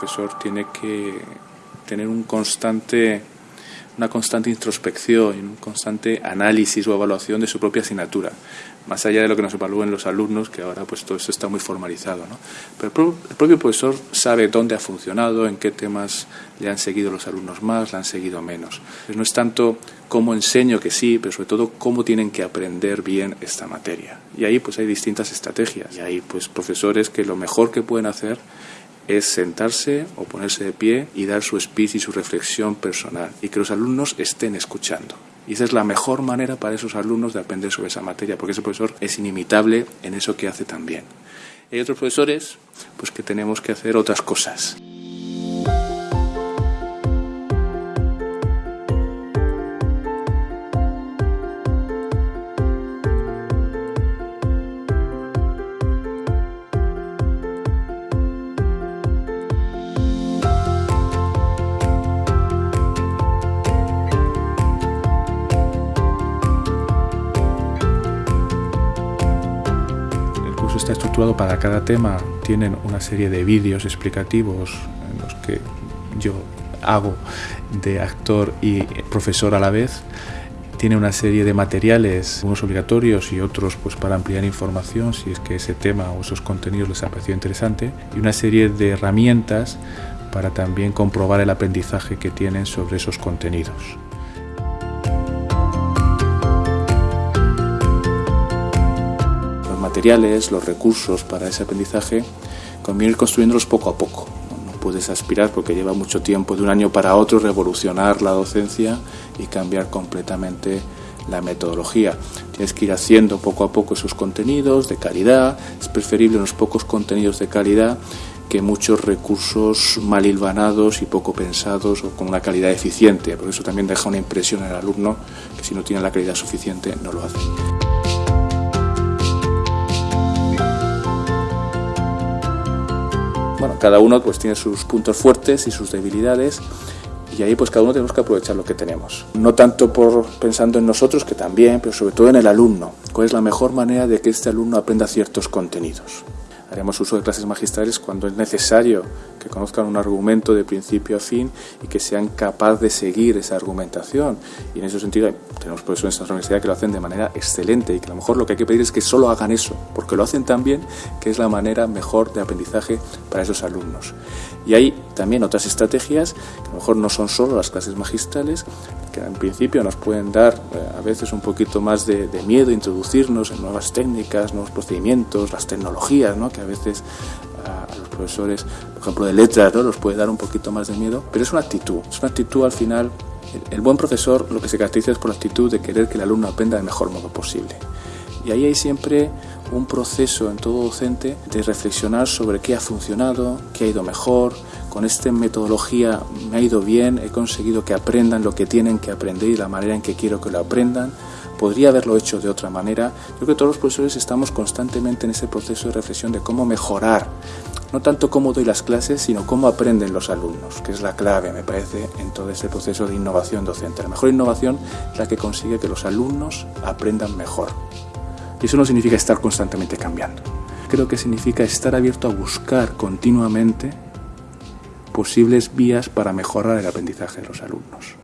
profesor tiene que tener un constante una constante introspección, un constante análisis o evaluación de su propia asignatura, más allá de lo que nos evalúen los alumnos, que ahora pues todo eso está muy formalizado. ¿no? Pero el propio profesor sabe dónde ha funcionado, en qué temas le han seguido los alumnos más, le han seguido menos. no es tanto cómo enseño que sí, pero sobre todo cómo tienen que aprender bien esta materia. Y ahí pues hay distintas estrategias. Y hay pues profesores que lo mejor que pueden hacer es sentarse o ponerse de pie y dar su speech y su reflexión personal y que los alumnos estén escuchando. Y esa es la mejor manera para esos alumnos de aprender sobre esa materia, porque ese profesor es inimitable en eso que hace también. Hay otros profesores pues que tenemos que hacer otras cosas. Estructurado para cada tema. Tienen una serie de vídeos explicativos en los que yo hago de actor y profesor a la vez. Tiene una serie de materiales, unos obligatorios y otros pues para ampliar información si es que ese tema o esos contenidos les ha parecido interesante. Y una serie de herramientas para también comprobar el aprendizaje que tienen sobre esos contenidos. Materiales, los recursos para ese aprendizaje, conviene ir construyéndolos poco a poco. No puedes aspirar porque lleva mucho tiempo de un año para otro revolucionar la docencia y cambiar completamente la metodología. Tienes que ir haciendo poco a poco esos contenidos de calidad. Es preferible unos pocos contenidos de calidad que muchos recursos mal hilvanados y poco pensados o con una calidad eficiente, porque eso también deja una impresión el alumno que si no tiene la calidad suficiente no lo hace. Bueno, cada uno pues tiene sus puntos fuertes y sus debilidades y ahí pues cada uno tenemos que aprovechar lo que tenemos. No tanto por pensando en nosotros, que también, pero sobre todo en el alumno. ¿Cuál es la mejor manera de que este alumno aprenda ciertos contenidos? Haremos uso de clases magistrales cuando es necesario que conozcan un argumento de principio a fin y que sean capaces de seguir esa argumentación. Y en ese sentido tenemos profesores en nuestra universidad que lo hacen de manera excelente y que a lo mejor lo que hay que pedir es que solo hagan eso, porque lo hacen tan bien que es la manera mejor de aprendizaje para esos alumnos. Y hay también otras estrategias que a lo mejor no son solo las clases magistrales, que en principio nos pueden dar eh, a veces un poquito más de, miedo introducirnos en nuevas técnicas, nuevos procedimientos, las tecnologías, ¿no? que a veces a, los profesores, por ejemplo, de letras, ¿no? los puede dar un poquito más de miedo, pero es una actitud, es una actitud al final. El, buen profesor lo que se caracteriza es por la actitud de querer que el alumno aprenda del mejor modo posible. Y ahí hay siempre un proceso en todo docente de reflexionar sobre qué ha funcionado, qué ha ido mejor, con esta metodología me ha ido bien, he conseguido que aprendan lo que tienen que aprender y la manera en que quiero que lo aprendan. Podría haberlo hecho de otra manera. Yo creo que todos los profesores estamos constantemente en ese proceso de reflexión de cómo mejorar, no tanto cómo doy las clases, sino cómo aprenden los alumnos, que es la clave, me parece, en todo ese proceso de innovación docente. La mejor innovación es la que consigue que los alumnos aprendan mejor. Y eso no significa estar constantemente cambiando. Creo que significa estar abierto a buscar continuamente posibles vías para mejorar el aprendizaje de los alumnos.